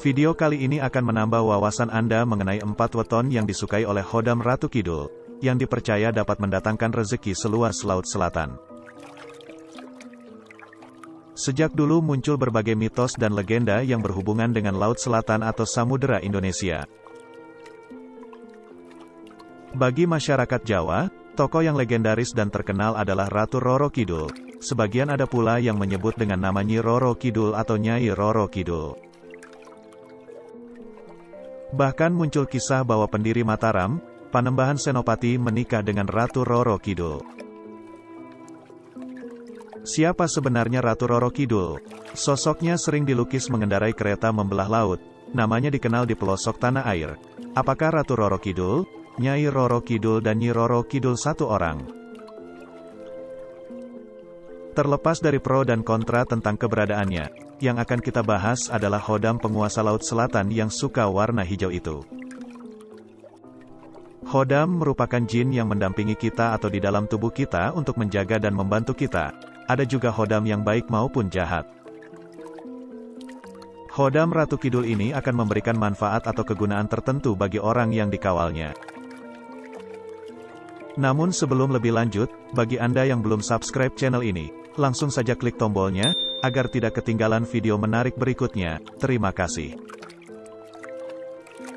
Video kali ini akan menambah wawasan Anda mengenai empat weton yang disukai oleh Hodam Ratu Kidul, yang dipercaya dapat mendatangkan rezeki seluas Laut Selatan. Sejak dulu muncul berbagai mitos dan legenda yang berhubungan dengan Laut Selatan atau Samudera Indonesia. Bagi masyarakat Jawa, tokoh yang legendaris dan terkenal adalah Ratu Roro Kidul. Sebagian ada pula yang menyebut dengan nama Nyi Roro Kidul atau Nyai Roro Kidul. Bahkan muncul kisah bahwa pendiri Mataram, Panembahan Senopati menikah dengan Ratu Roro Kidul. Siapa sebenarnya Ratu Roro Kidul? Sosoknya sering dilukis mengendarai kereta membelah laut, namanya dikenal di pelosok tanah air. Apakah Ratu Roro Kidul, Nyai Roro Kidul dan Nyi Roro Kidul satu orang? Terlepas dari pro dan kontra tentang keberadaannya, yang akan kita bahas adalah Hodam penguasa Laut Selatan yang suka warna hijau itu. Hodam merupakan jin yang mendampingi kita atau di dalam tubuh kita untuk menjaga dan membantu kita. Ada juga Hodam yang baik maupun jahat. Hodam Ratu Kidul ini akan memberikan manfaat atau kegunaan tertentu bagi orang yang dikawalnya. Namun sebelum lebih lanjut, bagi Anda yang belum subscribe channel ini, langsung saja klik tombolnya, agar tidak ketinggalan video menarik berikutnya. Terima kasih.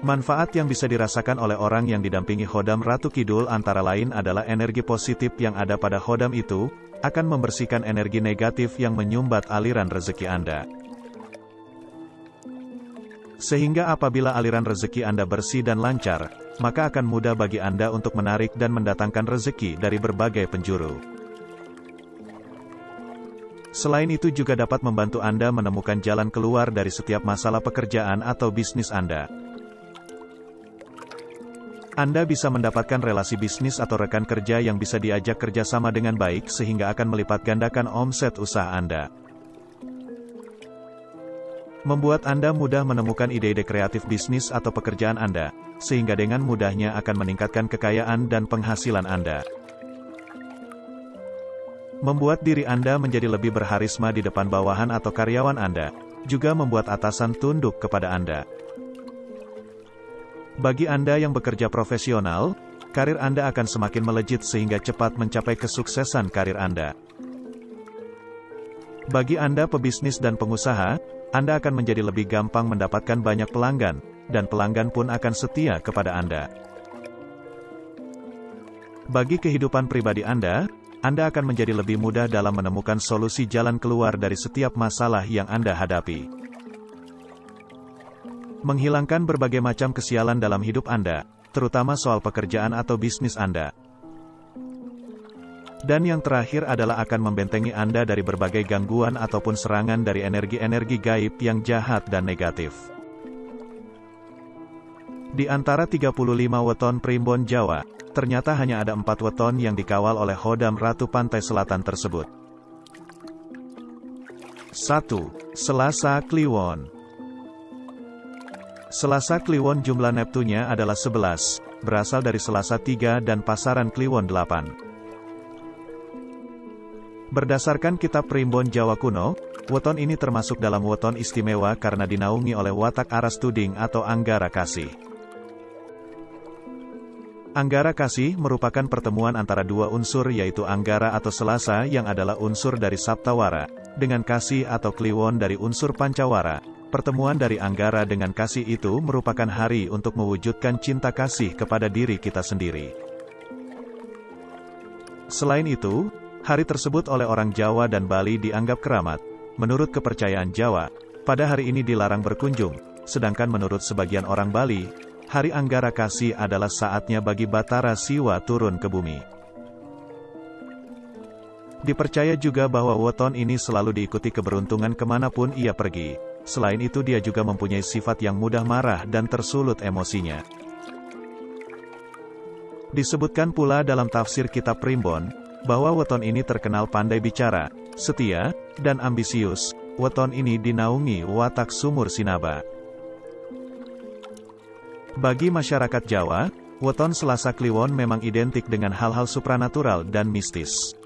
Manfaat yang bisa dirasakan oleh orang yang didampingi Hodam Ratu Kidul antara lain adalah energi positif yang ada pada Hodam itu, akan membersihkan energi negatif yang menyumbat aliran rezeki Anda. Sehingga apabila aliran rezeki Anda bersih dan lancar, maka akan mudah bagi Anda untuk menarik dan mendatangkan rezeki dari berbagai penjuru. Selain itu juga dapat membantu Anda menemukan jalan keluar dari setiap masalah pekerjaan atau bisnis Anda. Anda bisa mendapatkan relasi bisnis atau rekan kerja yang bisa diajak kerjasama dengan baik sehingga akan melipat gandakan omset usaha Anda. Membuat Anda mudah menemukan ide-ide kreatif bisnis atau pekerjaan Anda, sehingga dengan mudahnya akan meningkatkan kekayaan dan penghasilan Anda. Membuat diri Anda menjadi lebih berharisma di depan bawahan atau karyawan Anda, juga membuat atasan tunduk kepada Anda. Bagi Anda yang bekerja profesional, karir Anda akan semakin melejit sehingga cepat mencapai kesuksesan karir Anda. Bagi Anda pebisnis dan pengusaha, Anda akan menjadi lebih gampang mendapatkan banyak pelanggan, dan pelanggan pun akan setia kepada Anda. Bagi kehidupan pribadi Anda, anda akan menjadi lebih mudah dalam menemukan solusi jalan keluar dari setiap masalah yang Anda hadapi. Menghilangkan berbagai macam kesialan dalam hidup Anda, terutama soal pekerjaan atau bisnis Anda. Dan yang terakhir adalah akan membentengi Anda dari berbagai gangguan ataupun serangan dari energi-energi gaib yang jahat dan negatif. Di antara 35 weton primbon Jawa, ternyata hanya ada empat weton yang dikawal oleh Hodam Ratu Pantai Selatan tersebut. 1. Selasa Kliwon Selasa Kliwon jumlah Neptunya adalah 11, berasal dari Selasa 3 dan pasaran Kliwon 8. Berdasarkan kitab Primbon Jawa kuno, weton ini termasuk dalam weton istimewa karena dinaungi oleh watak aras tuding atau anggara kasih. Anggara kasih merupakan pertemuan antara dua unsur yaitu Anggara atau Selasa yang adalah unsur dari Saptawara, dengan kasih atau Kliwon dari unsur Pancawara. Pertemuan dari Anggara dengan kasih itu merupakan hari untuk mewujudkan cinta kasih kepada diri kita sendiri. Selain itu, hari tersebut oleh orang Jawa dan Bali dianggap keramat. Menurut kepercayaan Jawa, pada hari ini dilarang berkunjung, sedangkan menurut sebagian orang Bali, Hari Anggara Kasih adalah saatnya bagi Batara Siwa turun ke bumi. Dipercaya juga bahwa weton ini selalu diikuti keberuntungan ke mana pun ia pergi. Selain itu dia juga mempunyai sifat yang mudah marah dan tersulut emosinya. Disebutkan pula dalam tafsir kitab Primbon, bahwa weton ini terkenal pandai bicara, setia, dan ambisius. Weton ini dinaungi watak sumur sinaba. Bagi masyarakat Jawa, weton Selasa Kliwon memang identik dengan hal-hal supranatural dan mistis.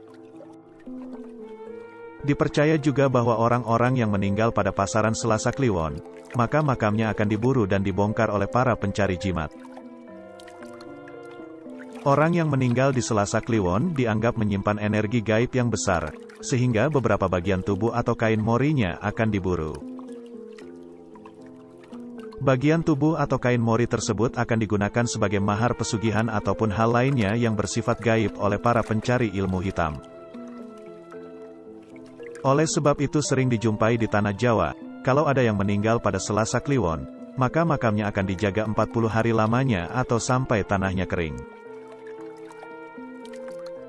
Dipercaya juga bahwa orang-orang yang meninggal pada pasaran Selasa Kliwon, maka makamnya akan diburu dan dibongkar oleh para pencari jimat. Orang yang meninggal di Selasa Kliwon dianggap menyimpan energi gaib yang besar, sehingga beberapa bagian tubuh atau kain morinya akan diburu. Bagian tubuh atau kain mori tersebut akan digunakan sebagai mahar pesugihan ataupun hal lainnya yang bersifat gaib oleh para pencari ilmu hitam. Oleh sebab itu sering dijumpai di tanah Jawa, kalau ada yang meninggal pada Selasa Kliwon, maka makamnya akan dijaga 40 hari lamanya atau sampai tanahnya kering.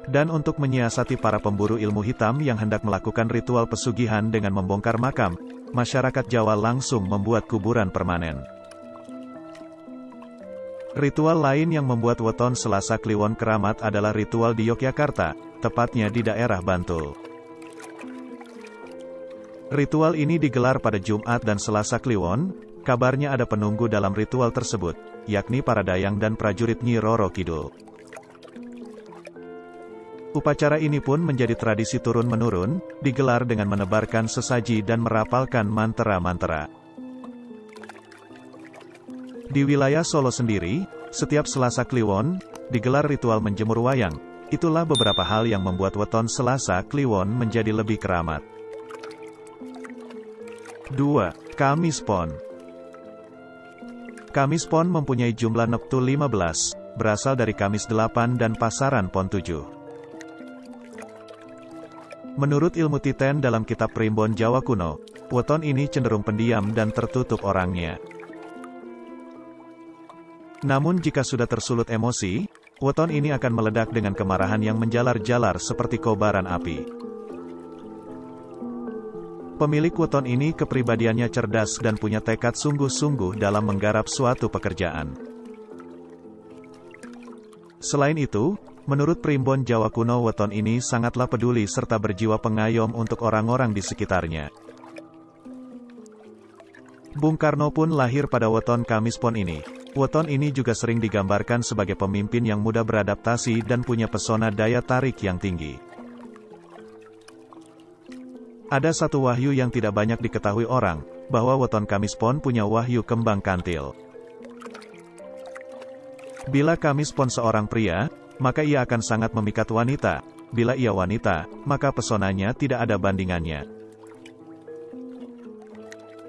Dan untuk menyiasati para pemburu ilmu hitam yang hendak melakukan ritual pesugihan dengan membongkar makam, masyarakat Jawa langsung membuat kuburan permanen. Ritual lain yang membuat weton Selasa Kliwon keramat adalah ritual di Yogyakarta, tepatnya di daerah Bantul. Ritual ini digelar pada Jumat dan Selasa Kliwon, kabarnya ada penunggu dalam ritual tersebut, yakni para dayang dan prajurit Nyi Roro Kidul. Upacara ini pun menjadi tradisi turun-menurun, digelar dengan menebarkan sesaji dan merapalkan mantera-mantera. Di wilayah Solo sendiri, setiap Selasa Kliwon, digelar ritual menjemur wayang. Itulah beberapa hal yang membuat weton Selasa Kliwon menjadi lebih keramat. 2. Kamis Pon Kamis Pon mempunyai jumlah neptu 15, berasal dari Kamis 8 dan pasaran Pon 7. Menurut ilmu Titen dalam kitab Primbon Jawa kuno, weton ini cenderung pendiam dan tertutup orangnya. Namun jika sudah tersulut emosi, weton ini akan meledak dengan kemarahan yang menjalar-jalar seperti kobaran api. Pemilik weton ini kepribadiannya cerdas dan punya tekad sungguh-sungguh dalam menggarap suatu pekerjaan. Selain itu, menurut primbon Jawa kuno weton ini sangatlah peduli serta berjiwa pengayom untuk orang-orang di sekitarnya. Bung Karno pun lahir pada weton Kamis Pon ini. Weton ini juga sering digambarkan sebagai pemimpin yang mudah beradaptasi dan punya pesona daya tarik yang tinggi. Ada satu wahyu yang tidak banyak diketahui orang, bahwa weton Kamis Pon punya wahyu kembang kantil. Bila Kamis Pon seorang pria, maka ia akan sangat memikat wanita. Bila ia wanita, maka pesonanya tidak ada bandingannya.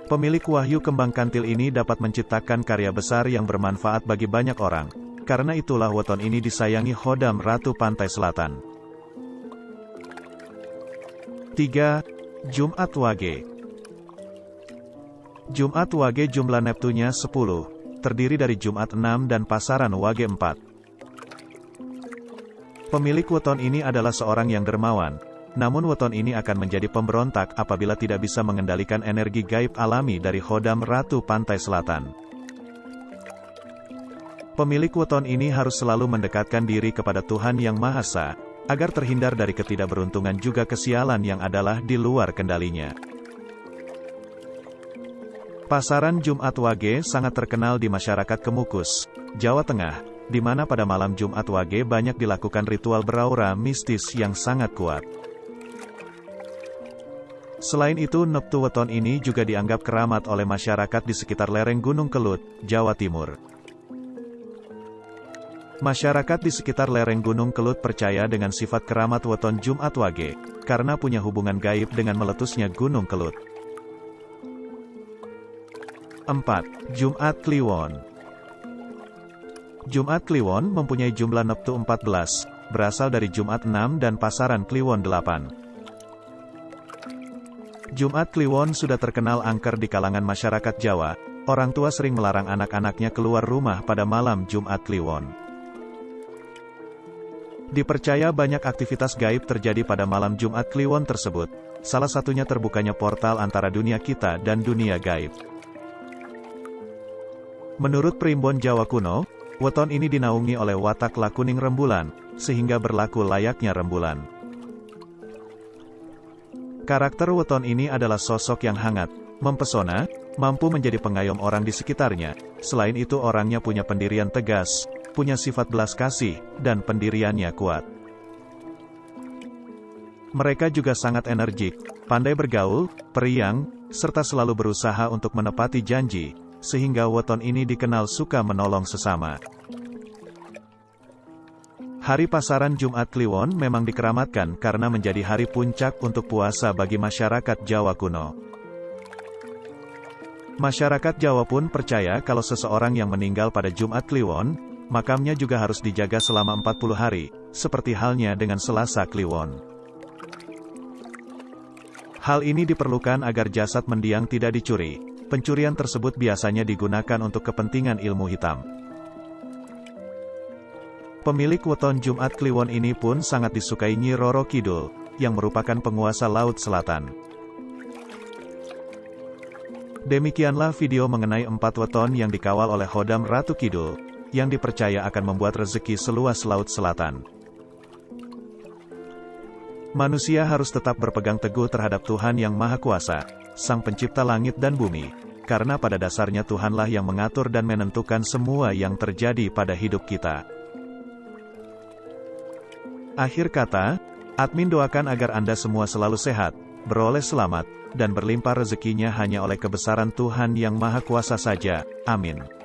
Pemilik wahyu kembang kantil ini dapat menciptakan karya besar yang bermanfaat bagi banyak orang. Karena itulah weton ini disayangi Hodam Ratu Pantai Selatan. 3. Jumat Wage Jumat Wage jumlah Neptunya 10, terdiri dari Jumat 6 dan pasaran Wage 4. Pemilik weton ini adalah seorang yang dermawan, namun weton ini akan menjadi pemberontak apabila tidak bisa mengendalikan energi gaib alami dari Hodam Ratu Pantai Selatan. Pemilik weton ini harus selalu mendekatkan diri kepada Tuhan Yang Maha Esa, agar terhindar dari ketidakberuntungan juga kesialan yang adalah di luar kendalinya. Pasaran Jumat Wage sangat terkenal di masyarakat Kemukus, Jawa Tengah, di mana pada malam Jumat Wage banyak dilakukan ritual beraura mistis yang sangat kuat. Selain itu Neptu Weton ini juga dianggap keramat oleh masyarakat di sekitar lereng Gunung Kelut, Jawa Timur. Masyarakat di sekitar lereng Gunung Kelut percaya dengan sifat keramat weton Jumat Wage, karena punya hubungan gaib dengan meletusnya Gunung Kelut. 4. Jumat Kliwon Jumat Kliwon mempunyai jumlah neptu 14, berasal dari Jumat 6 dan pasaran Kliwon 8. Jumat Kliwon sudah terkenal angker di kalangan masyarakat Jawa, orang tua sering melarang anak-anaknya keluar rumah pada malam Jumat Kliwon. Dipercaya banyak aktivitas gaib terjadi pada malam Jumat Kliwon tersebut, salah satunya terbukanya portal antara dunia kita dan dunia gaib. Menurut Primbon Jawa kuno, weton ini dinaungi oleh watak lakuning rembulan, sehingga berlaku layaknya rembulan. Karakter weton ini adalah sosok yang hangat, mempesona, mampu menjadi pengayom orang di sekitarnya, selain itu orangnya punya pendirian tegas, punya sifat belas kasih, dan pendiriannya kuat. Mereka juga sangat energik, pandai bergaul, periang, serta selalu berusaha untuk menepati janji, sehingga weton ini dikenal suka menolong sesama. Hari pasaran Jumat Kliwon memang dikeramatkan karena menjadi hari puncak untuk puasa bagi masyarakat Jawa kuno. Masyarakat Jawa pun percaya kalau seseorang yang meninggal pada Jumat Kliwon, makamnya juga harus dijaga selama 40 hari, seperti halnya dengan Selasa Kliwon. Hal ini diperlukan agar jasad mendiang tidak dicuri. Pencurian tersebut biasanya digunakan untuk kepentingan ilmu hitam. Pemilik weton Jumat Kliwon ini pun sangat disukai Nyi Roro Kidul, yang merupakan penguasa Laut Selatan. Demikianlah video mengenai empat weton yang dikawal oleh Hodam Ratu Kidul, yang dipercaya akan membuat rezeki seluas Laut Selatan. Manusia harus tetap berpegang teguh terhadap Tuhan Yang Maha Kuasa, Sang Pencipta langit dan bumi, karena pada dasarnya Tuhanlah yang mengatur dan menentukan semua yang terjadi pada hidup kita. Akhir kata, admin doakan agar Anda semua selalu sehat, beroleh selamat, dan berlimpah rezekinya hanya oleh kebesaran Tuhan Yang Maha Kuasa saja. Amin.